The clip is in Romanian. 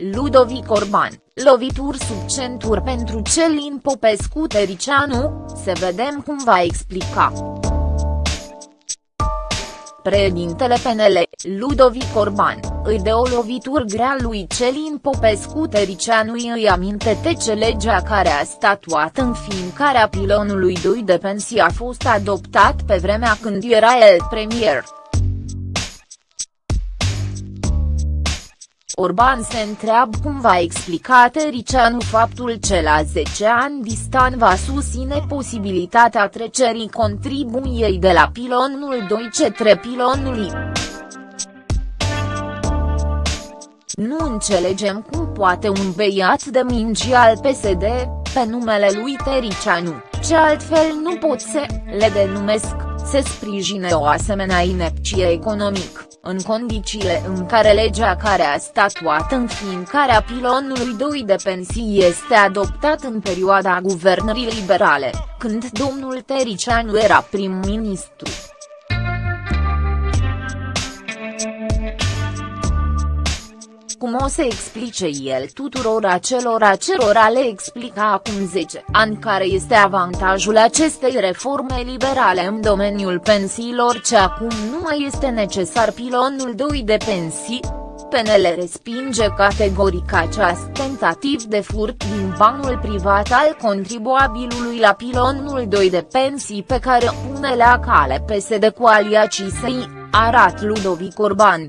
Ludovic Orban, lovituri sub centur pentru Celin Popescu Tericianu, să vedem cum va explica. Președintele PNL, Ludovic Orban, îi dă o lovitură grea lui Celin Popescu Tericianu îi aminte ce legea care a statuat înființarea pilonului 2 de pensii a fost adoptat pe vremea când era el premier. Orban se întreabă cum va explica Tericianu faptul că la 10 ani distan va susține posibilitatea trecerii contribuiei de la pilonul 2 către pilonul I. Nu înțelegem cum poate un beiat de mingi al PSD, pe numele lui Tericianu, ce altfel nu pot să le denumesc, să sprijine o asemenea inepție economic în condițiile în care legea care a statuat înființarea pilonului 2 de pensii este adoptat în perioada guvernării liberale, când domnul Tericianu era prim-ministru. Cum o să explice el tuturor acelor acelora le explica acum 10 ani care este avantajul acestei reforme liberale în domeniul pensiilor ce acum nu mai este necesar pilonul 2 de pensii, PNL respinge categoric acest tentativ de furt din banul privat al contribuabilului la pilonul 2 de pensii pe care pune la cale PSD cu aliacii săi, arat Ludovic Orban.